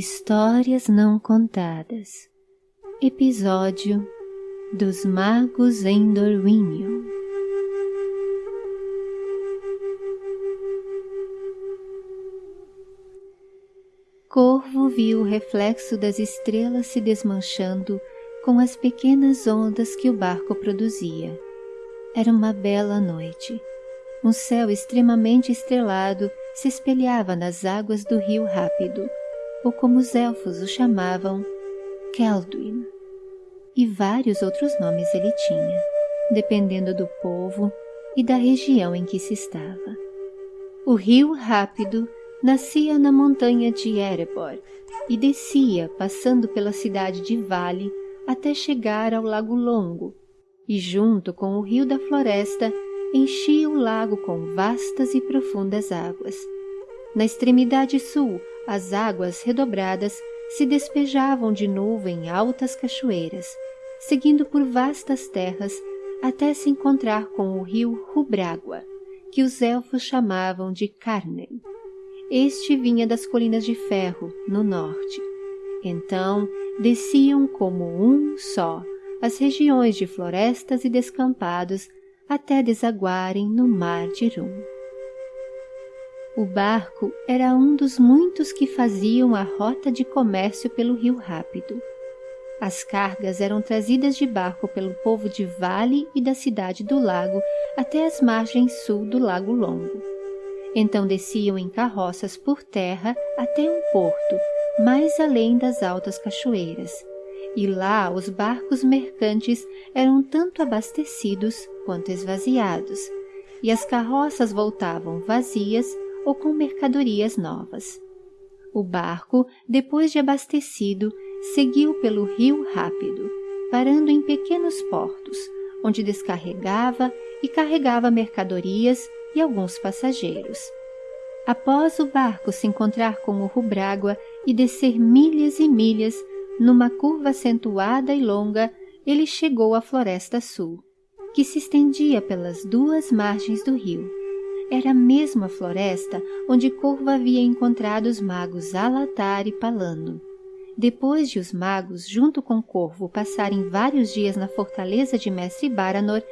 Histórias Não Contadas Episódio Dos Magos em Dorwinion Corvo viu o reflexo das estrelas se desmanchando com as pequenas ondas que o barco produzia. Era uma bela noite. Um céu extremamente estrelado se espelhava nas águas do rio rápido, ou como os elfos o chamavam, Kelduin. E vários outros nomes ele tinha, dependendo do povo e da região em que se estava. O rio rápido nascia na montanha de Erebor e descia, passando pela cidade de Vale, até chegar ao Lago Longo, e junto com o rio da floresta enchia o lago com vastas e profundas águas. Na extremidade sul, as águas redobradas se despejavam de novo em altas cachoeiras, seguindo por vastas terras até se encontrar com o rio Rubrágua, que os elfos chamavam de Carnen. Este vinha das colinas de ferro, no norte. Então desciam como um só as regiões de florestas e descampados até desaguarem no mar de Rum. O barco era um dos muitos que faziam a rota de comércio pelo rio Rápido. As cargas eram trazidas de barco pelo povo de Vale e da cidade do lago até as margens sul do Lago Longo. Então desciam em carroças por terra até um porto, mais além das altas cachoeiras, e lá os barcos mercantes eram tanto abastecidos quanto esvaziados, e as carroças voltavam vazias ou com mercadorias novas. O barco, depois de abastecido, seguiu pelo rio rápido, parando em pequenos portos, onde descarregava e carregava mercadorias e alguns passageiros. Após o barco se encontrar com o Rubrágua e descer milhas e milhas, numa curva acentuada e longa, ele chegou à Floresta Sul, que se estendia pelas duas margens do rio. Era a mesma floresta onde Corvo havia encontrado os magos Alatar e Palano. Depois de os magos, junto com Corvo, passarem vários dias na fortaleza de Mestre Baranor,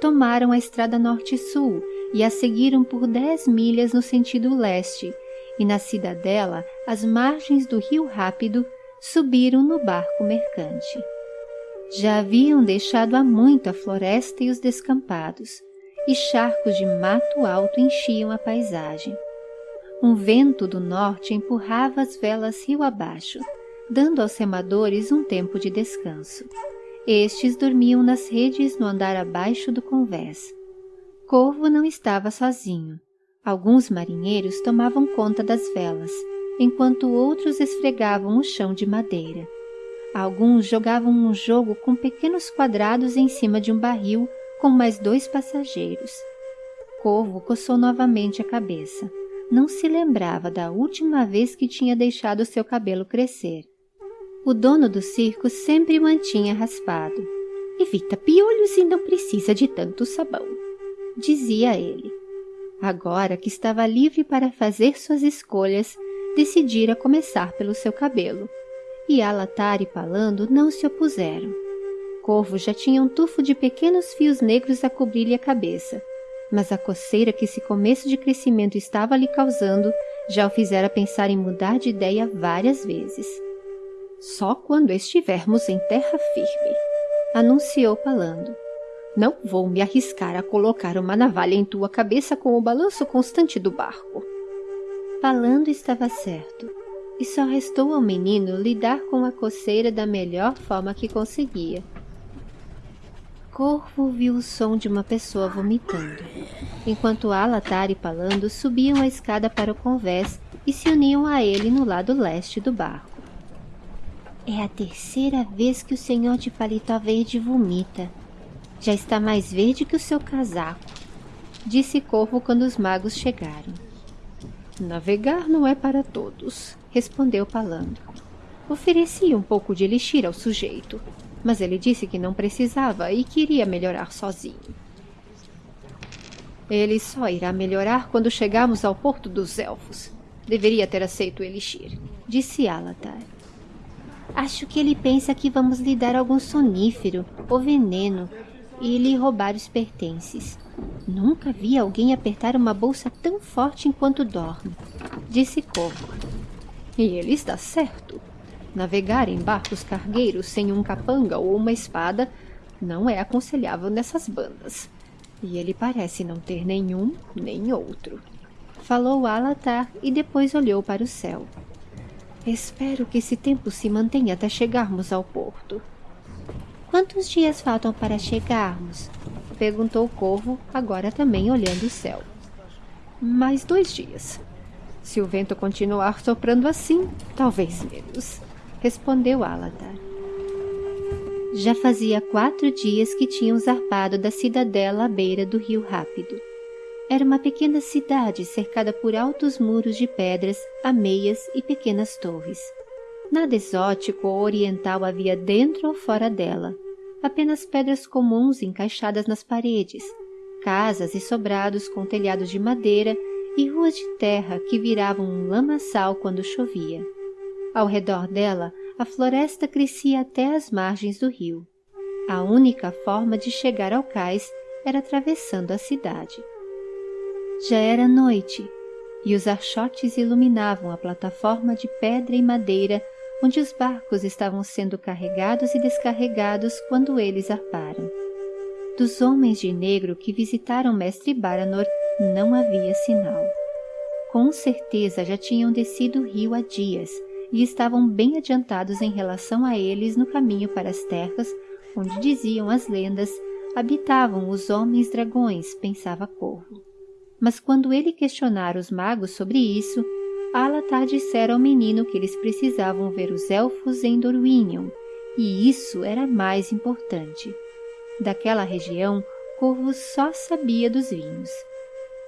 tomaram a estrada norte-sul e a seguiram por dez milhas no sentido leste, e na cidadela, às margens do rio Rápido, subiram no barco mercante. Já haviam deixado há muito a floresta e os descampados, e charcos de mato alto enchiam a paisagem. Um vento do norte empurrava as velas rio abaixo, dando aos remadores um tempo de descanso. Estes dormiam nas redes no andar abaixo do convés. Corvo não estava sozinho. Alguns marinheiros tomavam conta das velas, enquanto outros esfregavam o chão de madeira. Alguns jogavam um jogo com pequenos quadrados em cima de um barril com mais dois passageiros. Corvo coçou novamente a cabeça. Não se lembrava da última vez que tinha deixado seu cabelo crescer. O dono do circo sempre mantinha raspado. Evita piolhos e não precisa de tanto sabão, dizia ele. Agora que estava livre para fazer suas escolhas, decidira começar pelo seu cabelo. E Alatar e Palando não se opuseram corvo já tinha um tufo de pequenos fios negros a cobrir-lhe a cabeça, mas a coceira que esse começo de crescimento estava lhe causando já o fizera pensar em mudar de ideia várias vezes. Só quando estivermos em terra firme, anunciou Palando. Não vou me arriscar a colocar uma navalha em tua cabeça com o balanço constante do barco. Palando estava certo, e só restou ao menino lidar com a coceira da melhor forma que conseguia Corvo ouviu o som de uma pessoa vomitando, enquanto Alatar e Palando subiam a escada para o convés e se uniam a ele no lado leste do barco. É a terceira vez que o senhor de paletó verde vomita. Já está mais verde que o seu casaco, disse Corvo quando os magos chegaram. Navegar não é para todos, respondeu Palando. Ofereci um pouco de elixir ao sujeito, mas ele disse que não precisava e queria melhorar sozinho. Ele só irá melhorar quando chegarmos ao Porto dos Elfos, Deveria ter aceito o elixir, disse Alatar. Acho que ele pensa que vamos lhe dar algum sonífero ou veneno e lhe roubar os pertences. Nunca vi alguém apertar uma bolsa tão forte enquanto dorme, disse Corvo. E ele está certo. Navegar em barcos cargueiros sem um capanga ou uma espada não é aconselhável nessas bandas. E ele parece não ter nenhum nem outro. Falou Alatar e depois olhou para o céu. Espero que esse tempo se mantenha até chegarmos ao porto. Quantos dias faltam para chegarmos? Perguntou o corvo, agora também olhando o céu. Mais dois dias. Se o vento continuar soprando assim, talvez menos, respondeu Alatar. Já fazia quatro dias que tinham zarpado da cidadela à beira do rio Rápido. Era uma pequena cidade cercada por altos muros de pedras, ameias e pequenas torres. Nada exótico ou oriental havia dentro ou fora dela, apenas pedras comuns encaixadas nas paredes, casas e sobrados com telhados de madeira e ruas de terra que viravam um lamaçal quando chovia. Ao redor dela a floresta crescia até as margens do rio. A única forma de chegar ao cais era atravessando a cidade. Já era noite e os archotes iluminavam a plataforma de pedra e madeira onde os barcos estavam sendo carregados e descarregados quando eles arparam. Dos homens de negro que visitaram Mestre Baranor não havia sinal. Com certeza já tinham descido o rio há dias e estavam bem adiantados em relação a eles no caminho para as terras onde diziam as lendas habitavam os homens dragões, pensava Corvo. Mas quando ele questionara os magos sobre isso, Alatar dissera ao menino que eles precisavam ver os elfos em Dorwinion, e isso era mais importante. Daquela região, Corvo só sabia dos vinhos,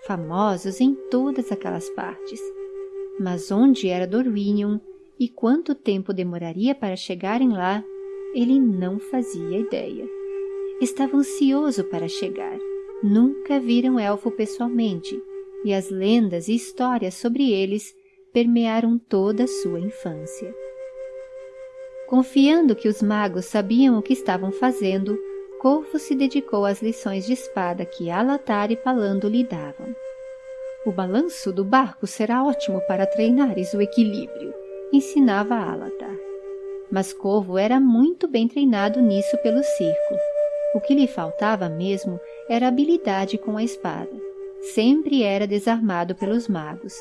famosos em todas aquelas partes. Mas onde era Dorwinion e quanto tempo demoraria para chegarem lá, ele não fazia ideia. Estava ansioso para chegar. Nunca viram elfo pessoalmente, e as lendas e histórias sobre eles permearam toda a sua infância. Confiando que os magos sabiam o que estavam fazendo, Corvo se dedicou às lições de espada que Alatar e Palando lhe davam. O balanço do barco será ótimo para treinares o equilíbrio, ensinava Alatar. Mas Corvo era muito bem treinado nisso pelo circo. O que lhe faltava mesmo era habilidade com a espada. Sempre era desarmado pelos magos,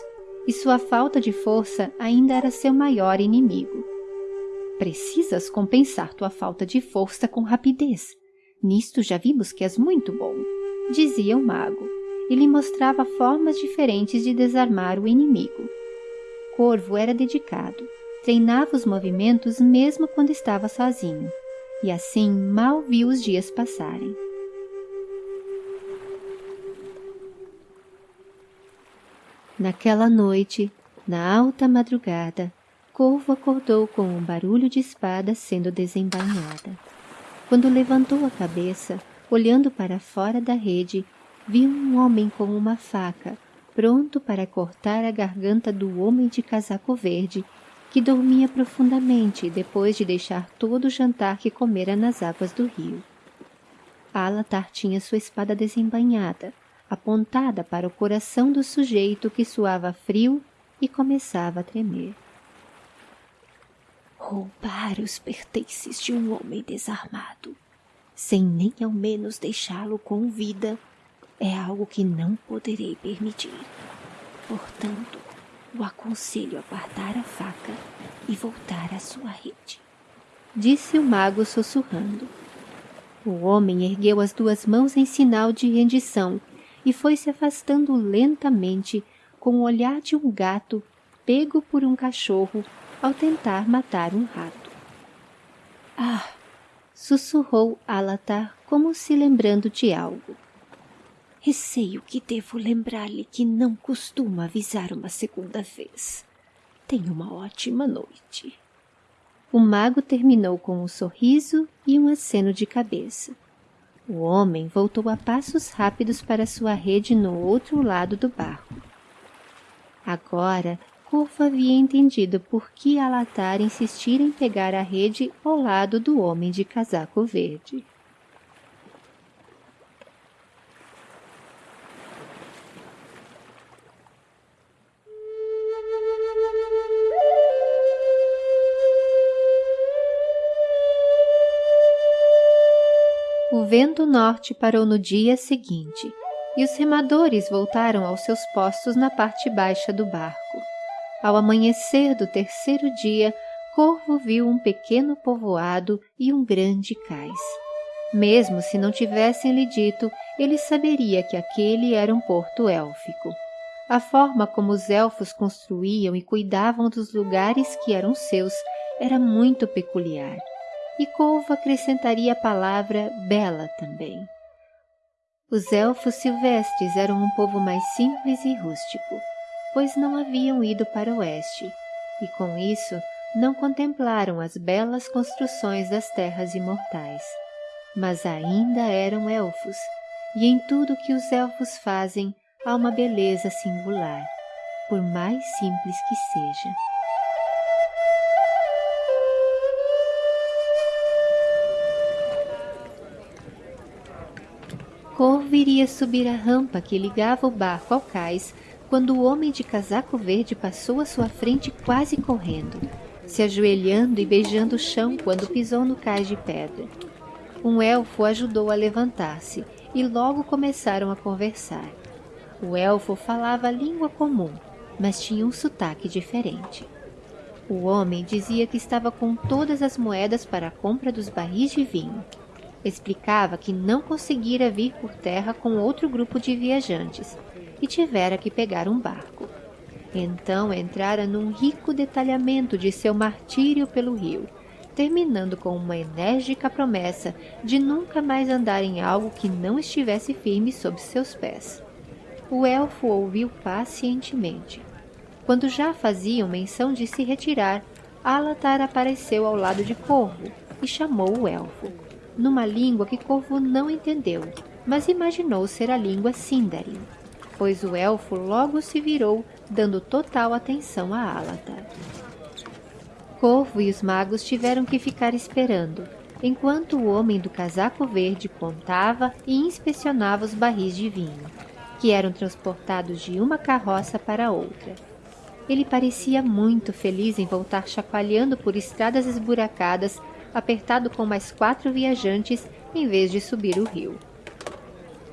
e sua falta de força ainda era seu maior inimigo. Precisas compensar tua falta de força com rapidez. Nisto já vimos que és muito bom, dizia o mago, e lhe mostrava formas diferentes de desarmar o inimigo. Corvo era dedicado, treinava os movimentos mesmo quando estava sozinho, e assim mal viu os dias passarem. Naquela noite, na alta madrugada, Corvo acordou com um barulho de espada sendo desembainhada. Quando levantou a cabeça, olhando para fora da rede, viu um homem com uma faca pronto para cortar a garganta do homem de casaco verde, que dormia profundamente depois de deixar todo o jantar que comera nas águas do rio. Alatar tinha sua espada desembainhada, apontada para o coração do sujeito que suava frio e começava a tremer. Roubar os pertences de um homem desarmado, sem nem ao menos deixá-lo com vida, é algo que não poderei permitir. Portanto, o aconselho a guardar a faca e voltar à sua rede. Disse o mago sussurrando. O homem ergueu as duas mãos em sinal de rendição e foi se afastando lentamente com o olhar de um gato pego por um cachorro ao tentar matar um rato. Ah! sussurrou Alatar como se lembrando de algo. Receio que devo lembrar-lhe que não costuma avisar uma segunda vez. Tenha uma ótima noite. O mago terminou com um sorriso e um aceno de cabeça. O homem voltou a passos rápidos para sua rede no outro lado do barco. Agora Corvo havia entendido por que Alatar insistira em pegar a rede ao lado do homem de casaco verde. Vento norte parou no dia seguinte e os remadores voltaram aos seus postos na parte baixa do barco. Ao amanhecer do terceiro dia, Corvo viu um pequeno povoado e um grande cais. Mesmo se não tivessem lhe dito, ele saberia que aquele era um porto élfico. A forma como os elfos construíam e cuidavam dos lugares que eram seus era muito peculiar e Corvo acrescentaria a palavra bela também. Os elfos silvestres eram um povo mais simples e rústico, pois não haviam ido para o oeste, e com isso não contemplaram as belas construções das terras imortais. Mas ainda eram elfos, e em tudo que os elfos fazem há uma beleza singular, por mais simples que seja. Corvo iria subir a rampa que ligava o barco ao cais quando o homem de casaco verde passou à sua frente quase correndo, se ajoelhando e beijando o chão quando pisou no cais de pedra. Um elfo ajudou a levantar-se e logo começaram a conversar. O elfo falava a língua comum, mas tinha um sotaque diferente. O homem dizia que estava com todas as moedas para a compra dos barris de vinho Explicava que não conseguira vir por terra com outro grupo de viajantes e tivera que pegar um barco. Então entrara num rico detalhamento de seu martírio pelo rio, terminando com uma enérgica promessa de nunca mais andar em algo que não estivesse firme sob seus pés. O elfo ouviu pacientemente. Quando já faziam menção de se retirar, Alatar apareceu ao lado de Corvo e chamou o elfo numa língua que Corvo não entendeu, mas imaginou ser a língua Sindarin, pois o elfo logo se virou, dando total atenção a Alatar. Corvo e os magos tiveram que ficar esperando, enquanto o homem do casaco verde contava e inspecionava os barris de vinho, que eram transportados de uma carroça para outra. Ele parecia muito feliz em voltar chacoalhando por estradas esburacadas apertado com mais quatro viajantes em vez de subir o rio.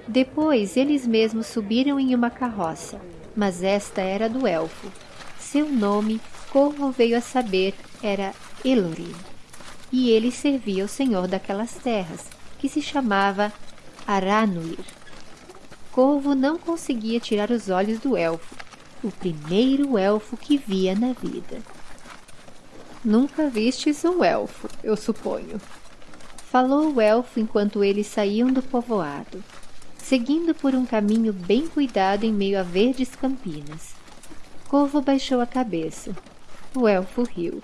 Depois eles mesmos subiram em uma carroça, mas esta era do elfo. Seu nome, como veio a saber, era Elorin, e ele servia ao senhor daquelas terras, que se chamava Aranuir. Corvo não conseguia tirar os olhos do elfo, o primeiro elfo que via na vida. Nunca vistes um elfo, eu suponho. Falou o elfo enquanto eles saíam do povoado, seguindo por um caminho bem cuidado em meio a verdes campinas. Corvo baixou a cabeça. O elfo riu.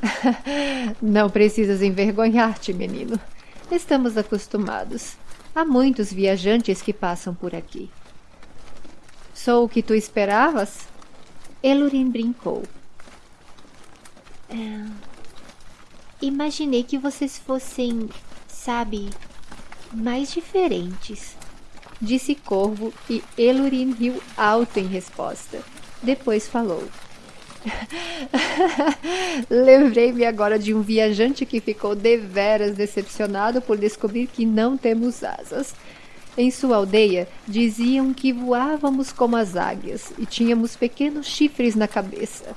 Não precisas envergonhar-te, menino. Estamos acostumados. Há muitos viajantes que passam por aqui. Sou o que tu esperavas? Elurin brincou. É... Imaginei que vocês fossem, sabe, mais diferentes. Disse Corvo e Elurin riu alto em resposta. Depois falou. Lembrei-me agora de um viajante que ficou deveras decepcionado por descobrir que não temos asas. Em sua aldeia diziam que voávamos como as águias e tínhamos pequenos chifres na cabeça.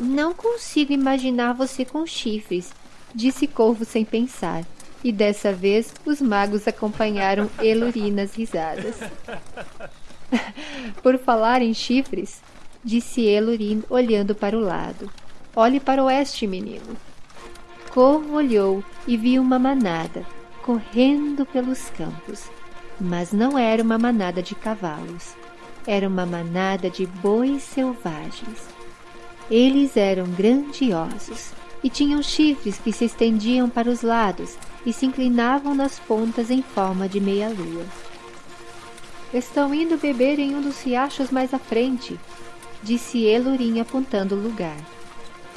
Não consigo imaginar você com chifres, disse Corvo sem pensar. E dessa vez os magos acompanharam Eluri nas risadas. Por falar em chifres, disse Elurin olhando para o lado. Olhe para o oeste, menino. Corvo olhou e viu uma manada correndo pelos campos. Mas não era uma manada de cavalos. Era uma manada de bois selvagens. Eles eram grandiosos e tinham chifres que se estendiam para os lados e se inclinavam nas pontas em forma de meia-lua. Estão indo beber em um dos riachos mais à frente, disse Elurim apontando o lugar.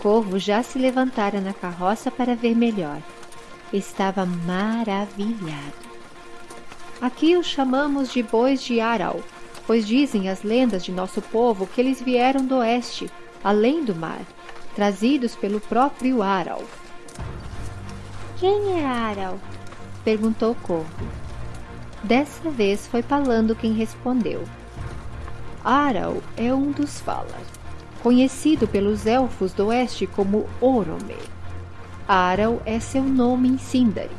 Corvo já se levantara na carroça para ver melhor. Estava maravilhado. Aqui os chamamos de bois de Aral, pois dizem as lendas de nosso povo que eles vieram do oeste, além do mar, trazidos pelo próprio Aral. Quem é Aral? perguntou corvo. Dessa vez foi Palando quem respondeu. Aral é um dos Valar, conhecido pelos elfos do oeste como Orome. Aral é seu nome em Sindari.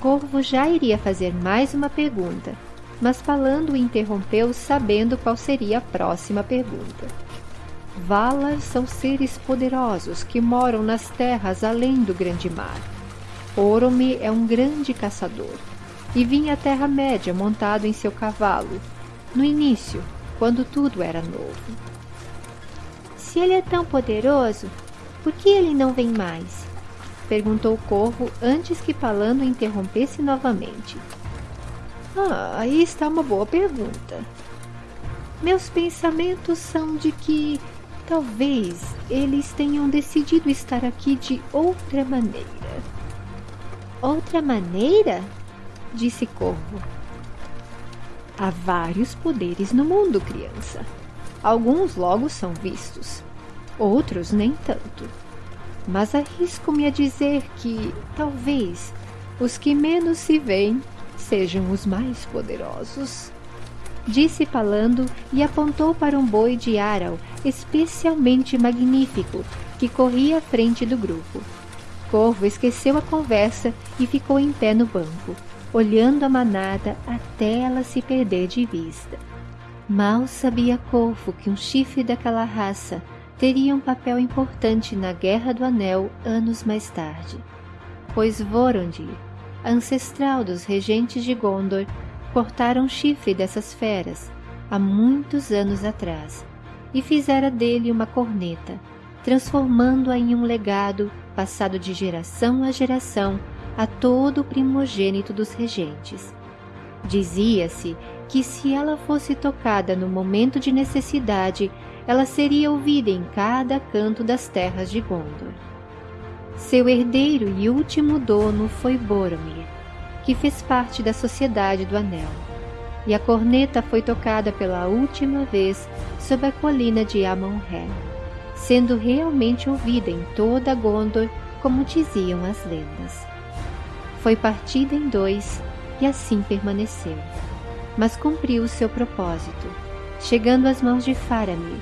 Corvo já iria fazer mais uma pergunta, mas Palando o interrompeu sabendo qual seria a próxima pergunta. Valar são seres poderosos que moram nas terras além do grande mar. Orome é um grande caçador e vinha à Terra-média montado em seu cavalo, no início, quando tudo era novo. Se ele é tão poderoso, por que ele não vem mais? Perguntou o corvo antes que Palano interrompesse novamente. Ah, aí está uma boa pergunta. Meus pensamentos são de que talvez eles tenham decidido estar aqui de outra maneira. Outra maneira? Disse Corvo. Há vários poderes no mundo, criança. Alguns logo são vistos, outros nem tanto. Mas arrisco-me a dizer que, talvez, os que menos se veem sejam os mais poderosos. Disse Palando e apontou para um boi de Aral especialmente magnífico que corria à frente do grupo. Corvo esqueceu a conversa e ficou em pé no banco, olhando a manada até ela se perder de vista. Mal sabia Corvo que um chifre daquela raça teria um papel importante na Guerra do Anel anos mais tarde, pois Vorondir, ancestral dos regentes de Gondor, cortara um chifre dessas feras há muitos anos atrás e fizera dele uma corneta, transformando-a em um legado passado de geração a geração a todo o primogênito dos regentes. Dizia-se que se ela fosse tocada no momento de necessidade, ela seria ouvida em cada canto das terras de Gondor. Seu herdeiro e último dono foi Boromir, que fez parte da Sociedade do Anel, e a corneta foi tocada pela última vez sob a colina de Amon-Ré sendo realmente ouvida em toda Gondor, como diziam as lendas. Foi partida em dois e assim permaneceu, mas cumpriu seu propósito, chegando às mãos de Faramir,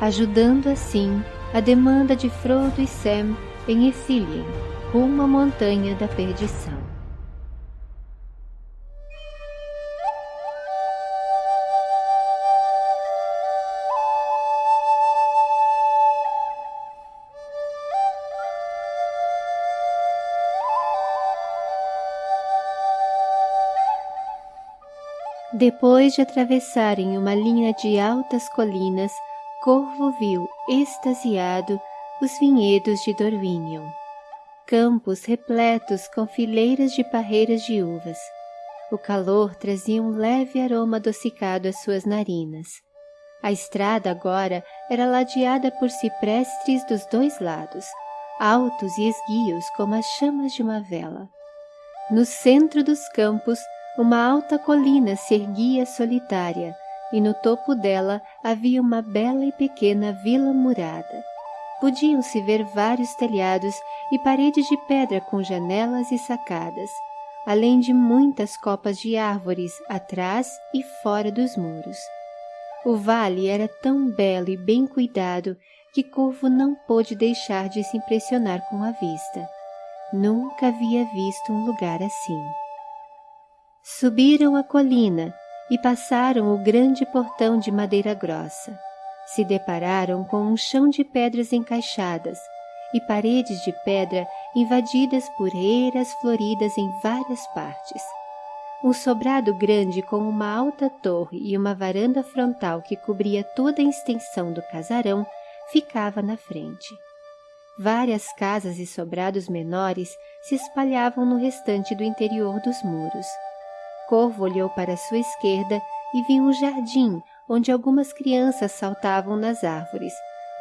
ajudando assim a demanda de Frodo e Sam em Ithilien, rumo à Montanha da Perdição. Depois de atravessarem uma linha de altas colinas, Corvo viu, extasiado, os vinhedos de Dorwinion. Campos repletos com fileiras de parreiras de uvas. O calor trazia um leve aroma adocicado às suas narinas. A estrada agora era ladeada por ciprestes dos dois lados, altos e esguios como as chamas de uma vela. No centro dos campos, uma alta colina se erguia solitária, e no topo dela havia uma bela e pequena vila murada. Podiam-se ver vários telhados e paredes de pedra com janelas e sacadas, além de muitas copas de árvores atrás e fora dos muros. O vale era tão belo e bem cuidado que Corvo não pôde deixar de se impressionar com a vista. Nunca havia visto um lugar assim. Subiram a colina e passaram o grande portão de madeira grossa. Se depararam com um chão de pedras encaixadas e paredes de pedra invadidas por eiras floridas em várias partes. Um sobrado grande com uma alta torre e uma varanda frontal que cobria toda a extensão do casarão ficava na frente. Várias casas e sobrados menores se espalhavam no restante do interior dos muros corvo olhou para sua esquerda e viu um jardim onde algumas crianças saltavam nas árvores,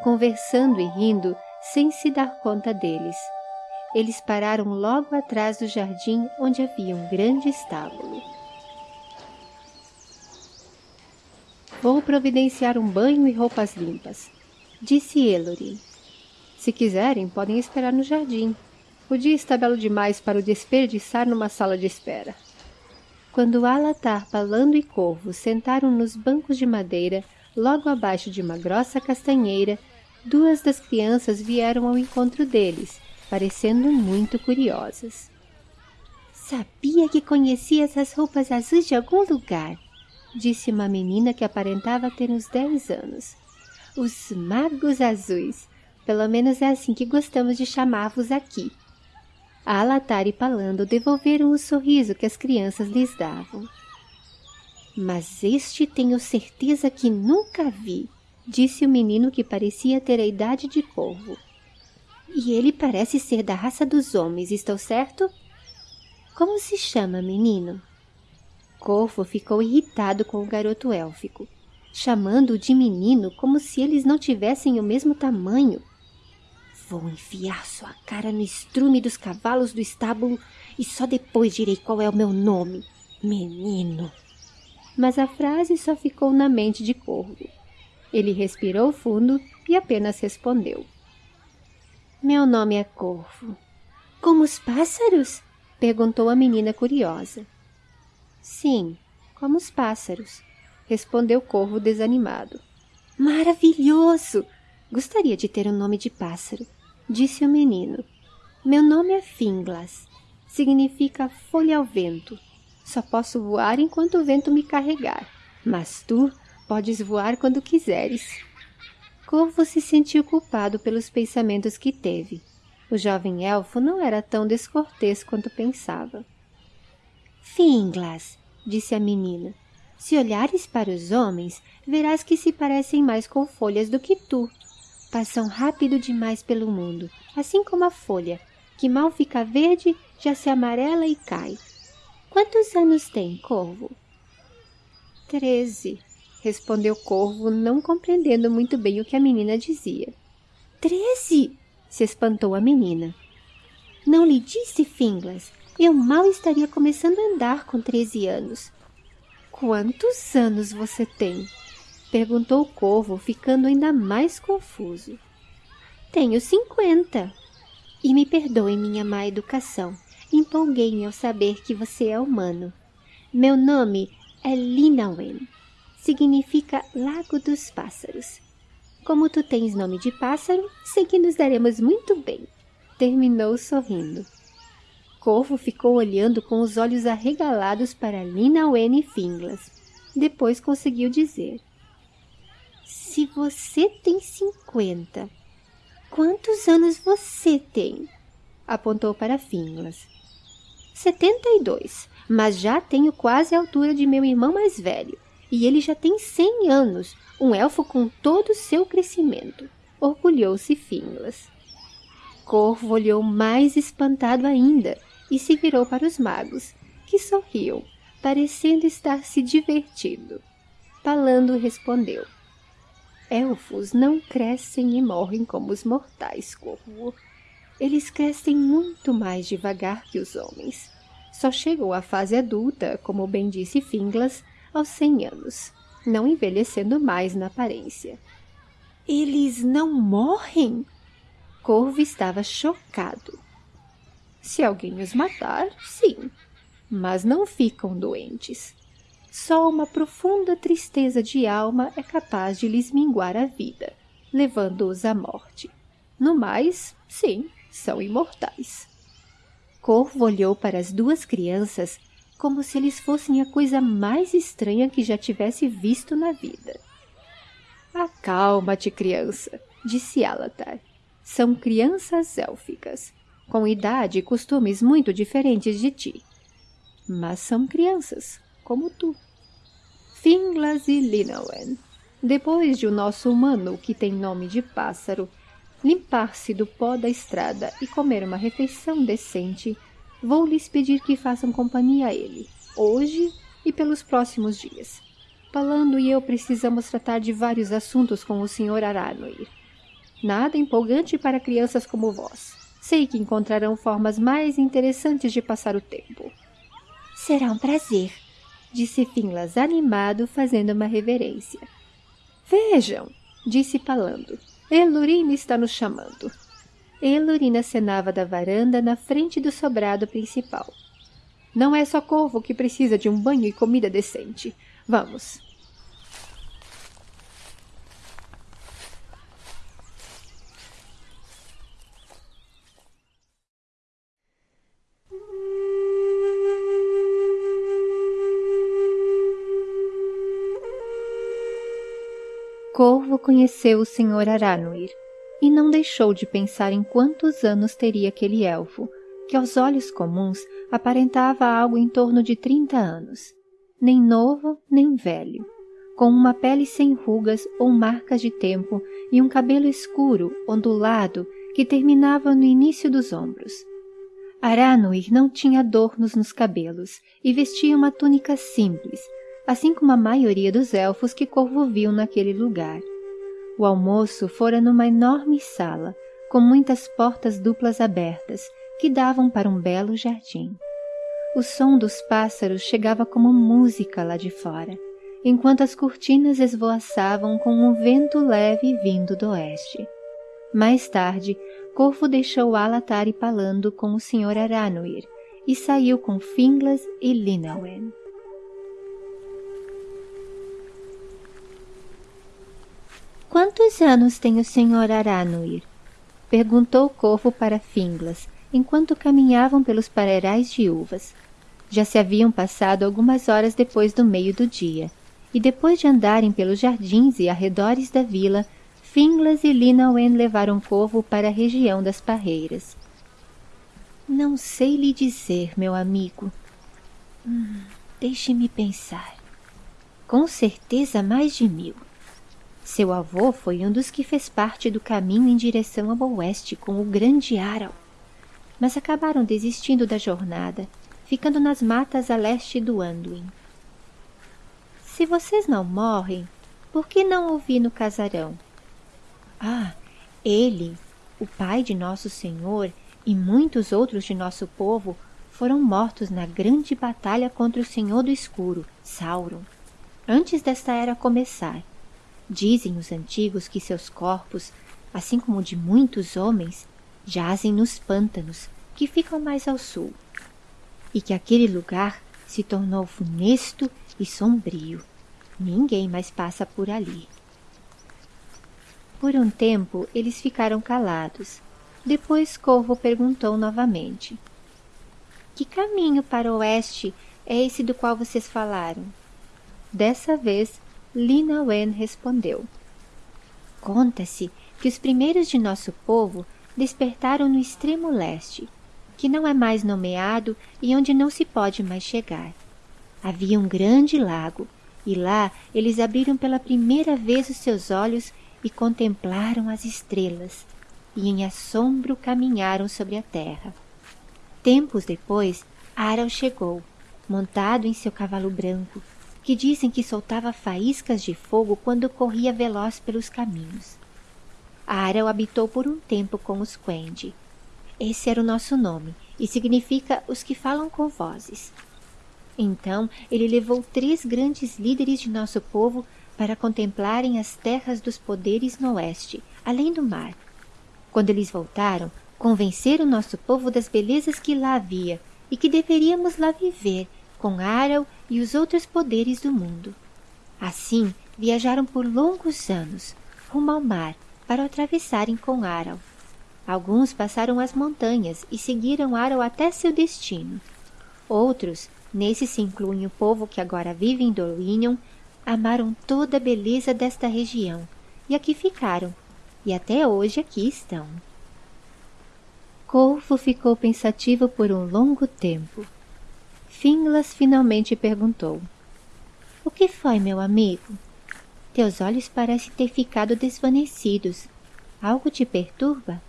conversando e rindo sem se dar conta deles. Eles pararam logo atrás do jardim onde havia um grande estábulo. Vou providenciar um banho e roupas limpas, disse Elorin. Se quiserem, podem esperar no jardim. O dia está belo demais para o desperdiçar numa sala de espera. Quando Alatar, Palando e Corvo sentaram nos bancos de madeira, logo abaixo de uma grossa castanheira, duas das crianças vieram ao encontro deles, parecendo muito curiosas. Sabia que conhecia essas roupas azuis de algum lugar, disse uma menina que aparentava ter uns dez anos. Os magos azuis. Pelo menos é assim que gostamos de chamar-vos aqui. Alatar e Palando devolveram o sorriso que as crianças lhes davam. Mas este tenho certeza que nunca vi, disse o menino que parecia ter a idade de corvo. E ele parece ser da raça dos homens, estou certo? Como se chama, menino? Corvo ficou irritado com o garoto élfico, chamando-o de menino como se eles não tivessem o mesmo tamanho. Vou enfiar sua cara no estrume dos cavalos do estábulo e só depois direi qual é o meu nome. Menino. Mas a frase só ficou na mente de Corvo. Ele respirou fundo e apenas respondeu. Meu nome é Corvo. Como os pássaros? Perguntou a menina curiosa. Sim, como os pássaros, respondeu Corvo desanimado. Maravilhoso! Gostaria de ter um nome de pássaro, disse o menino. Meu nome é Finglas. Significa folha ao vento. Só posso voar enquanto o vento me carregar, mas tu podes voar quando quiseres. Corvo se sentiu culpado pelos pensamentos que teve. O jovem elfo não era tão descortês quanto pensava. Finglas, disse a menina, se olhares para os homens, verás que se parecem mais com folhas do que tu. Passam rápido demais pelo mundo, assim como a folha, que mal fica verde, já se amarela e cai. Quantos anos tem, Corvo? Treze, respondeu Corvo, não compreendendo muito bem o que a menina dizia. Treze! se espantou a menina. Não lhe disse, Finglas, eu mal estaria começando a andar com treze anos. Quantos anos você tem? Perguntou o corvo, ficando ainda mais confuso. Tenho cinquenta. E me perdoe minha má educação. Empolguei-me ao saber que você é humano. Meu nome é Linawen. Significa Lago dos Pássaros. Como tu tens nome de pássaro, sei que nos daremos muito bem. Terminou sorrindo. Corvo ficou olhando com os olhos arregalados para Lina Wen Finglas. Depois conseguiu dizer. Se você tem cinquenta, quantos anos você tem? Apontou para Finglas. Setenta e dois, mas já tenho quase a altura de meu irmão mais velho. E ele já tem cem anos, um elfo com todo o seu crescimento. Orgulhou-se Finglas. Corvo olhou mais espantado ainda e se virou para os magos, que sorriam, parecendo estar se divertindo. Palando respondeu. Elfos não crescem e morrem como os mortais, Corvo. Eles crescem muito mais devagar que os homens. Só chegam à fase adulta, como bem disse Finglas, aos cem anos, não envelhecendo mais na aparência. Eles não morrem? Corvo estava chocado. Se alguém os matar, sim, mas não ficam doentes. Só uma profunda tristeza de alma é capaz de lhes minguar a vida, levando-os à morte. No mais, sim, são imortais. Corvo olhou para as duas crianças como se eles fossem a coisa mais estranha que já tivesse visto na vida. Acalma-te, criança, disse Alatar. São crianças élficas com idade e costumes muito diferentes de ti. Mas são crianças, como tu. Finglas e Linawen, depois de o nosso humano, que tem nome de pássaro, limpar-se do pó da estrada e comer uma refeição decente, vou lhes pedir que façam companhia a ele, hoje e pelos próximos dias. Palando e eu precisamos tratar de vários assuntos com o Sr. Aranoir. Nada empolgante para crianças como vós. Sei que encontrarão formas mais interessantes de passar o tempo. Será um prazer, disse Finlas animado, fazendo uma reverência. Vejam, disse Palando. Elurina está nos chamando. Elurina cenava da varanda na frente do sobrado principal. Não é só Corvo que precisa de um banho e comida decente. Vamos. Corvo conheceu o Sr. Aranuir e não deixou de pensar em quantos anos teria aquele elfo, que aos olhos comuns aparentava algo em torno de trinta anos, nem novo nem velho, com uma pele sem rugas ou marcas de tempo e um cabelo escuro, ondulado, que terminava no início dos ombros. Aranuir não tinha adornos nos cabelos e vestia uma túnica simples, assim como a maioria dos elfos que Corvo viu naquele lugar. O almoço fora numa enorme sala, com muitas portas duplas abertas, que davam para um belo jardim. O som dos pássaros chegava como música lá de fora, enquanto as cortinas esvoaçavam com um vento leve vindo do oeste. Mais tarde, Corvo deixou Alatari palando com o Sr. Aranuir e saiu com Finglas e Linawen. Quantos anos tem o Sr. Aranuir? Perguntou o Corvo para Finglas, enquanto caminhavam pelos parerais de uvas. Já se haviam passado algumas horas depois do meio do dia, e depois de andarem pelos jardins e arredores da vila, Finglas e Linawen levaram Corvo para a região das parreiras. Não sei lhe dizer, meu amigo. Hum, Deixe-me pensar. Com certeza mais de mil. Seu avô foi um dos que fez parte do caminho em direção ao oeste com o grande Aral, mas acabaram desistindo da jornada, ficando nas matas a leste do Anduin. Se vocês não morrem, por que não ouvi no casarão? Ah, ele, o pai de nosso Senhor e muitos outros de nosso povo foram mortos na grande batalha contra o Senhor do Escuro, Sauron, antes desta era começar Dizem os antigos que seus corpos, assim como de muitos homens, jazem nos pântanos que ficam mais ao sul, e que aquele lugar se tornou funesto e sombrio. Ninguém mais passa por ali. Por um tempo eles ficaram calados. Depois Corvo perguntou novamente: Que caminho para o oeste é esse do qual vocês falaram? Dessa vez Lina Wen respondeu. Conta-se que os primeiros de nosso povo despertaram no extremo leste, que não é mais nomeado e onde não se pode mais chegar. Havia um grande lago, e lá eles abriram pela primeira vez os seus olhos e contemplaram as estrelas, e em assombro caminharam sobre a terra. Tempos depois, Aral chegou, montado em seu cavalo branco, que dizem que soltava faíscas de fogo quando corria veloz pelos caminhos. Aral habitou por um tempo com os Quendi. Esse era o nosso nome e significa os que falam com vozes. Então ele levou três grandes líderes de nosso povo para contemplarem as terras dos poderes no oeste, além do mar. Quando eles voltaram, convenceram nosso povo das belezas que lá havia e que deveríamos lá viver com Aral e os outros poderes do mundo. Assim, viajaram por longos anos, rumo ao mar, para atravessarem com Aral. Alguns passaram as montanhas e seguiram Aral até seu destino. Outros, nesse se incluem o povo que agora vive em Dorwinion, amaram toda a beleza desta região e aqui ficaram, e até hoje aqui estão. Corvo ficou pensativo por um longo tempo. Finglas finalmente perguntou. O que foi, meu amigo? Teus olhos parecem ter ficado desvanecidos. Algo te perturba?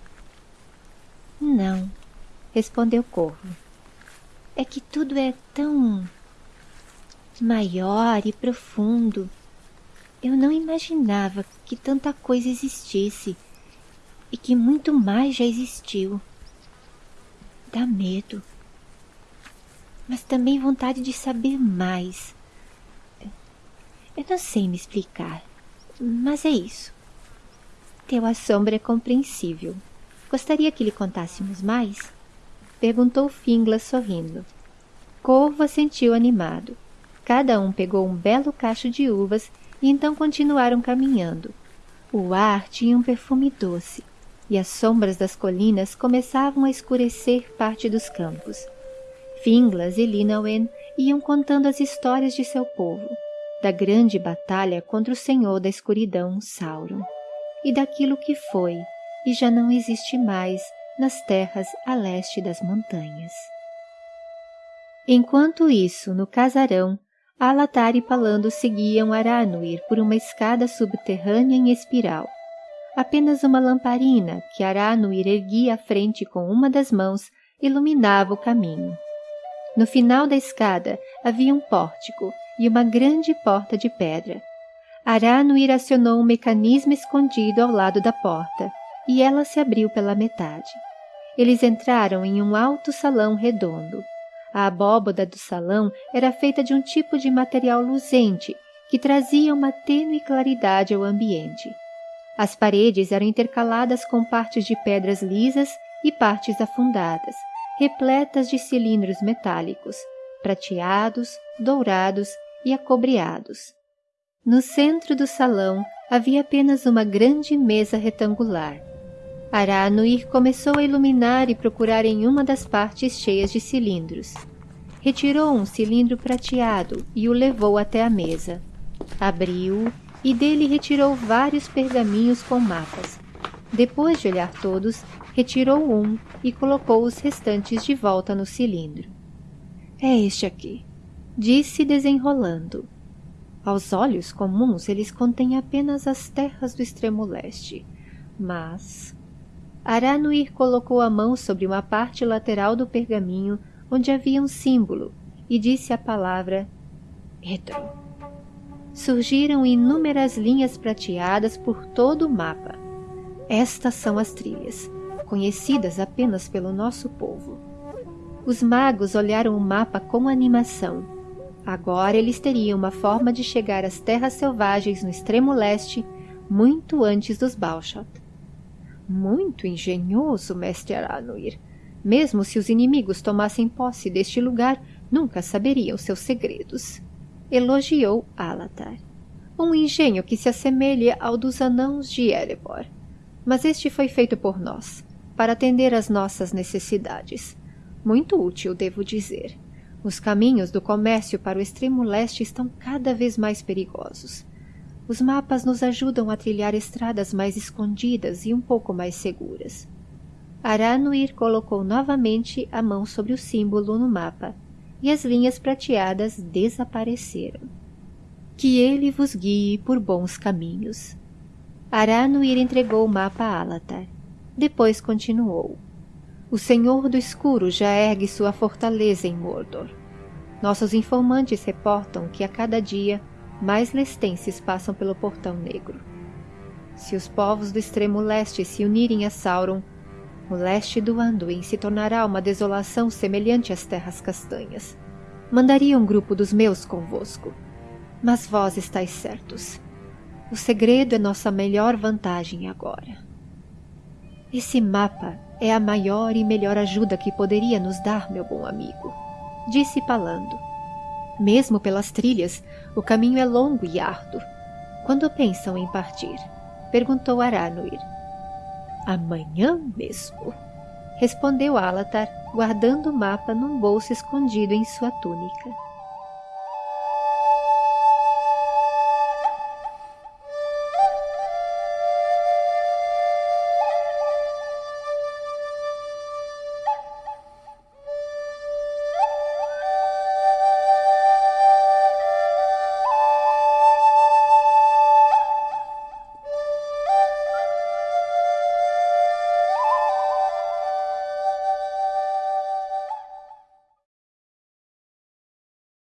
Não, respondeu Corvo. É que tudo é tão... maior e profundo. Eu não imaginava que tanta coisa existisse e que muito mais já existiu. Dá medo, mas também vontade de saber mais. Eu não sei me explicar, mas é isso. Teu assombro é compreensível. Gostaria que lhe contássemos mais? Perguntou Fingla sorrindo. Corvo assentiu animado. Cada um pegou um belo cacho de uvas e então continuaram caminhando. O ar tinha um perfume doce e as sombras das colinas começavam a escurecer parte dos campos. Finglas e Linawen iam contando as histórias de seu povo, da grande batalha contra o senhor da escuridão, Sauron, e daquilo que foi e já não existe mais nas terras a leste das montanhas. Enquanto isso, no casarão, Alatar e Palando seguiam Aranuir por uma escada subterrânea em espiral. Apenas uma lamparina que Aranuir erguia à frente com uma das mãos iluminava o caminho. No final da escada havia um pórtico e uma grande porta de pedra. Aranuir acionou um mecanismo escondido ao lado da porta e ela se abriu pela metade. Eles entraram em um alto salão redondo. A abóboda do salão era feita de um tipo de material luzente que trazia uma tênue claridade ao ambiente. As paredes eram intercaladas com partes de pedras lisas e partes afundadas, repletas de cilindros metálicos, prateados, dourados e acobreados. No centro do salão havia apenas uma grande mesa retangular. Aranuir começou a iluminar e procurar em uma das partes cheias de cilindros. Retirou um cilindro prateado e o levou até a mesa. Abriu-o e dele retirou vários pergaminhos com mapas. Depois de olhar todos, retirou um e colocou os restantes de volta no cilindro. É este aqui, disse desenrolando. Aos olhos comuns, eles contêm apenas as terras do extremo leste, mas... Aranuir colocou a mão sobre uma parte lateral do pergaminho onde havia um símbolo e disse a palavra Etro. Surgiram inúmeras linhas prateadas por todo o mapa. Estas são as trilhas, conhecidas apenas pelo nosso povo. Os magos olharam o mapa com animação. Agora eles teriam uma forma de chegar às terras selvagens no extremo leste muito antes dos Balshot. Muito engenhoso, mestre Aranuir, mesmo se os inimigos tomassem posse deste lugar, nunca saberiam seus segredos. Elogiou Alatar. Um engenho que se assemelha ao dos anãos de Erebor. Mas este foi feito por nós, para atender às nossas necessidades. Muito útil, devo dizer. Os caminhos do comércio para o extremo leste estão cada vez mais perigosos. Os mapas nos ajudam a trilhar estradas mais escondidas e um pouco mais seguras. Aranuir colocou novamente a mão sobre o símbolo no mapa, e as linhas prateadas desapareceram. Que ele vos guie por bons caminhos. Aranuir entregou o mapa a Alatar. Depois continuou. O Senhor do Escuro já ergue sua fortaleza em Mordor. Nossos informantes reportam que a cada dia mais lestenses passam pelo Portão Negro. Se os povos do extremo leste se unirem a Sauron, o leste do Anduin se tornará uma desolação semelhante às terras castanhas. Mandaria um grupo dos meus convosco. Mas vós estáis certos. O segredo é nossa melhor vantagem agora. Esse mapa é a maior e melhor ajuda que poderia nos dar, meu bom amigo, disse Palando. Mesmo pelas trilhas, o caminho é longo e árduo. Quando pensam em partir? perguntou Aranuir. Amanhã mesmo, respondeu Alatar, guardando o mapa num bolso escondido em sua túnica.